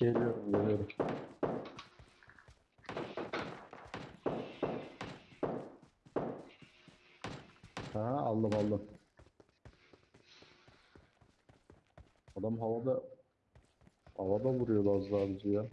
Geliyorum geliyorum. Ha aldım aldım. Adam havada havada vuruyordu az daha bizi ya.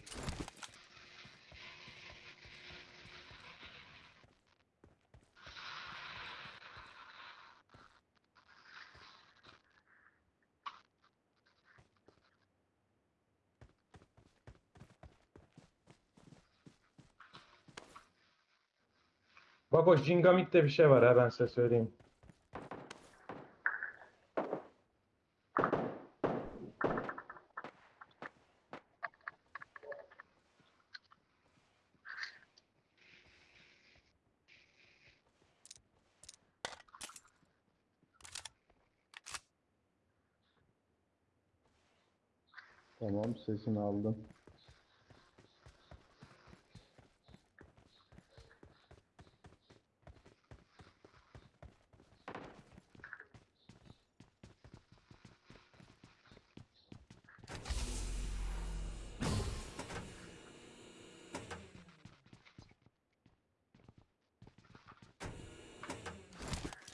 Bak o Jingamit'te bir şey var ha ben size söyleyeyim. Tamam sesini aldım.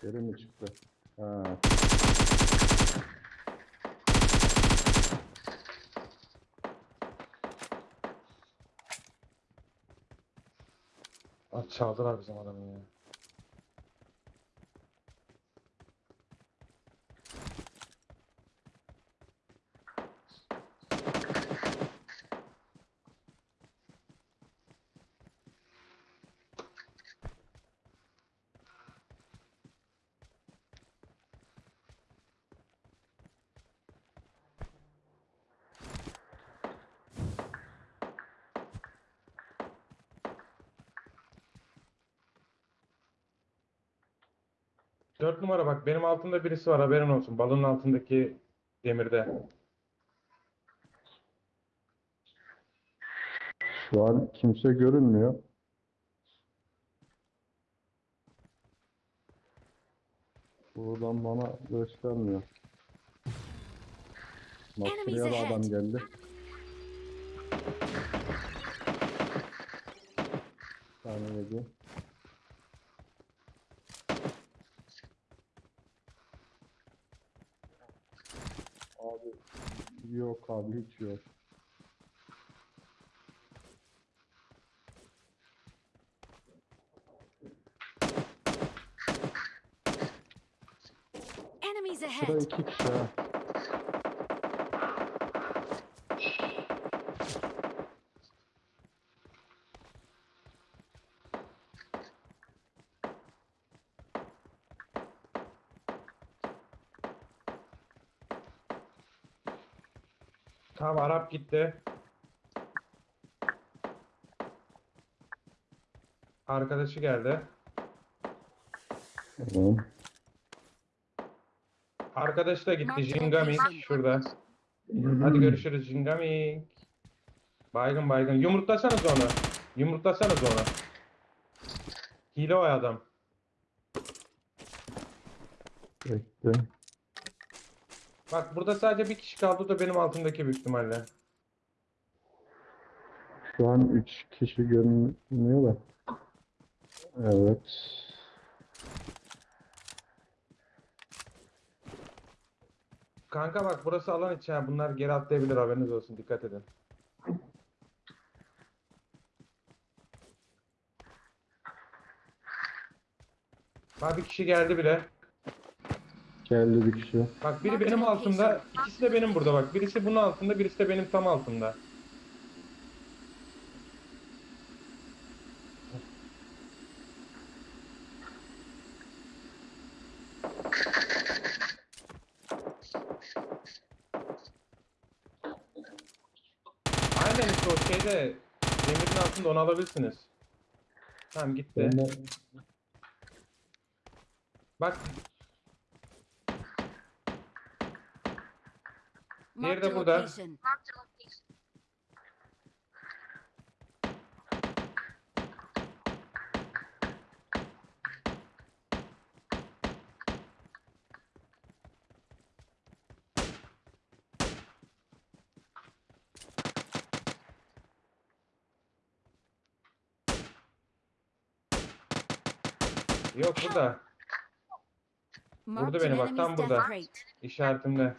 Geri mi çıktı? Ha. Çaldılar bizim adamı ya. Dört numara bak benim altımda birisi var haberin olsun. Balonun altındaki demirde. Şu an kimse görünmüyor. Buradan bana göstermiyor. Bak da adam geldi. Bir tane yedi. Yok abi hiç yok. Enemies Sıra ahead! iki kişi ha. Tamam Arap gitti. Arkadaşı geldi. Tamam. Arkadaş da gitti. Jingamik şurada. Hadi görüşürüz Jingamik. Baygın baygın. Yumurtlasanız onu. Yumurtlasanız onu. Hile o adam. Bekle. Bak burada sadece bir kişi kaldı da benim altımdaki büyük ihtimalle. Şu an üç kişi görünüyor da. Evet. Kanka bak burası alan içi ha. Bunlar geri atlayabilir haberiniz olsun. Dikkat edin. Bak bir kişi geldi bile. Geldi bir kişi. Bak biri benim altımda, ikisi de benim burada bak. Birisi bunun altında, birisi de benim tam altımda. Aynen işte o şeyde demirin altında onu alabilirsiniz. Tamam gitti. Bak Nerede burada? Yok burada. Vurdu beni bak tam burada. İşaretimde.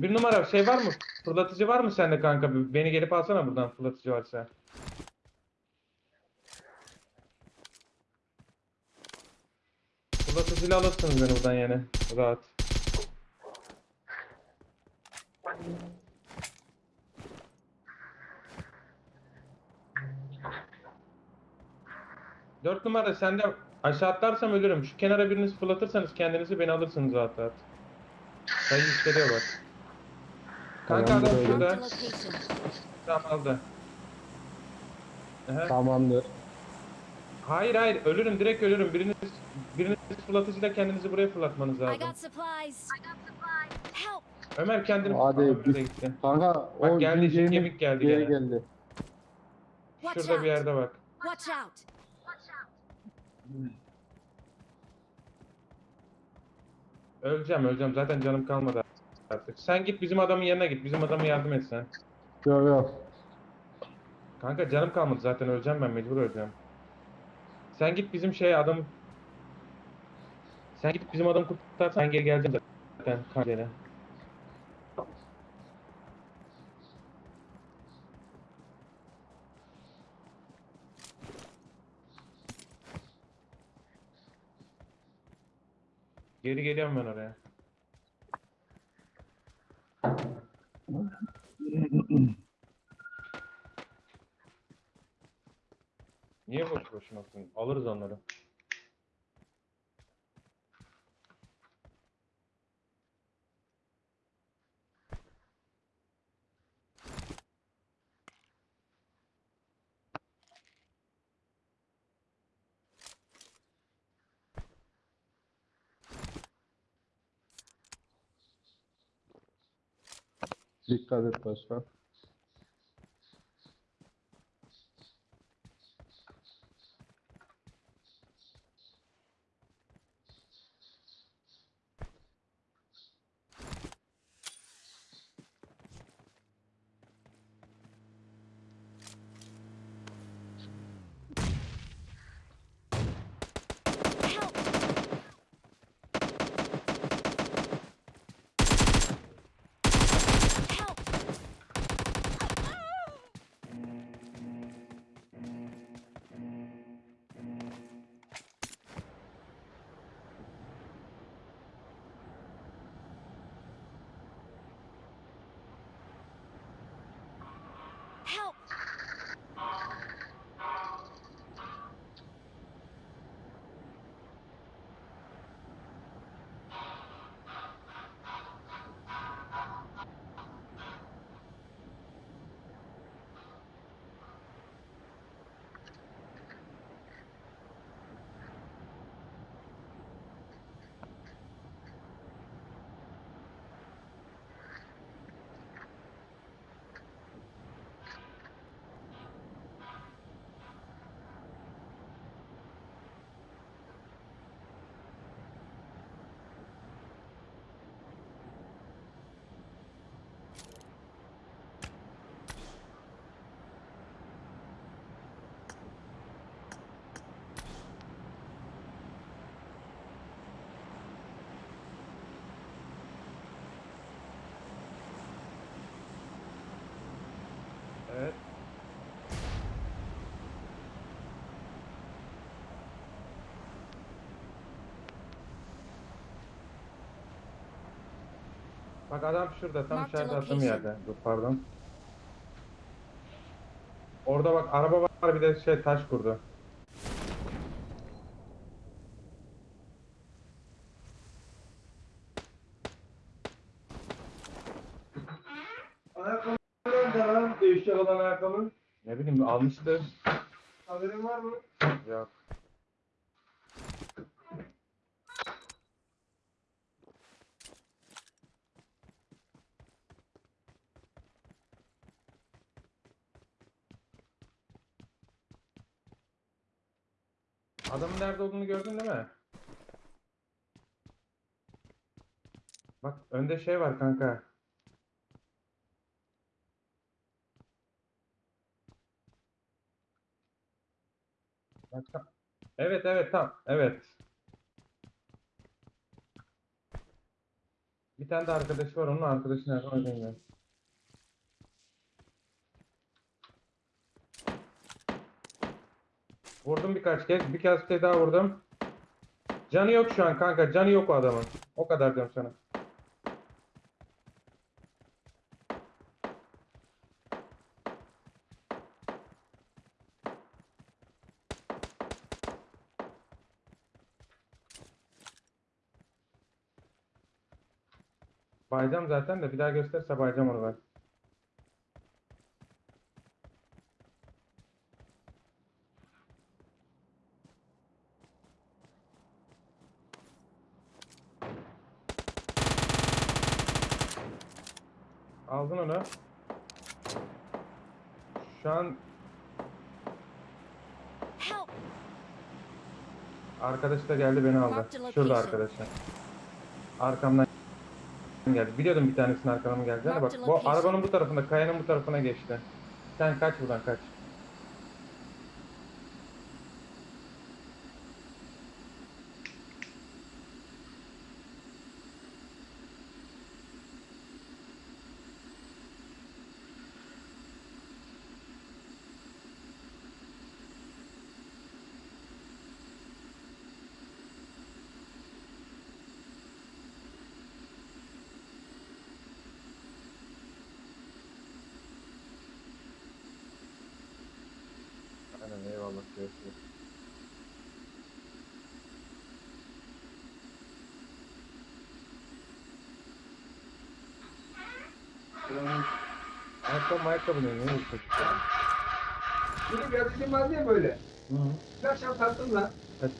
Bir numara şey var mı? Fırlatıcı var mı sende kanka? Beni gelip alsana buradan fırlatıcı varsa. Fırlatıcıyla alırsınız beni buradan yani. Rahat. Dört numara sende aşağı atlarsam ölürüm. Şu kenara biriniz fırlatırsanız kendinizi beni alırsınız rahat rahat. Sayı yükseliyor bak. Kanka Tamamdır, adam öyle. şurada. Marked a location. Tam aldı. Aha. Tamamdır. Hayır hayır ölürüm direkt ölürüm. Biriniz biriniz fırlatıcıyla kendinizi buraya fırlatmanız I lazım. got supplies. Help! Ömer kendini Hadi, Aa, de gitti. Kanka Bak o geldi, geldi, kemik geldi Geri gene. geldi. Watch Şurada bir out! yerde bak. Watch out! Öleceğim öleceğim zaten canım kalmadı artık. Sen git bizim adamın yanına git. Bizim adama yardım et sen. Yok yok. Kanka canım kalmadı zaten öleceğim ben mecbur öleceğim. Sen git bizim şey adam Sen git bizim adamı kurtarsan ben geri geleceğim zaten kancayla. Geri geliyorum ben oraya. Niye boş boşuna? Alırız onları. Dikkat et başkan. Help! Help! Help! Evet. Bak adam şurada tam Mark the içeride attığım location. yerde. Dur pardon. Orada bak araba var bir de şey taş kurdu. Ayakkabı nerede lan? Değişecek olan ayakkabı. Ne bileyim almıştı. Haberin var mı? Yok. Adamın nerede olduğunu gördün değil mi? Bak önde şey var kanka. Evet evet tamam. Evet. Bir tane de arkadaşı var. Onun arkadaşı nerede onu bilmiyorum. Vurdum birkaç kez. Bir kez kez daha vurdum. Canı yok şu an kanka. Canı yok o adamın. O kadar diyorum sana. Bayacağım zaten de bir daha gösterse bayacağım onu ben. Aldın onu. Şu an arkadaş da geldi beni aldı. Şurada arkadaşlar. Arkamdan geldi. Biliyordum bir tanesinin arkamdan geleceğini. Bak bu arabanın bu tarafında, kayanın bu tarafına geçti. Sen kaç buradan kaç. Aynen eyvallah. Görüşürüz. Ayakkabı ayakkabı ne? Ne çocuk ya? Var diye böyle. Hı hı. Bir akşam taktım lan. Kaç-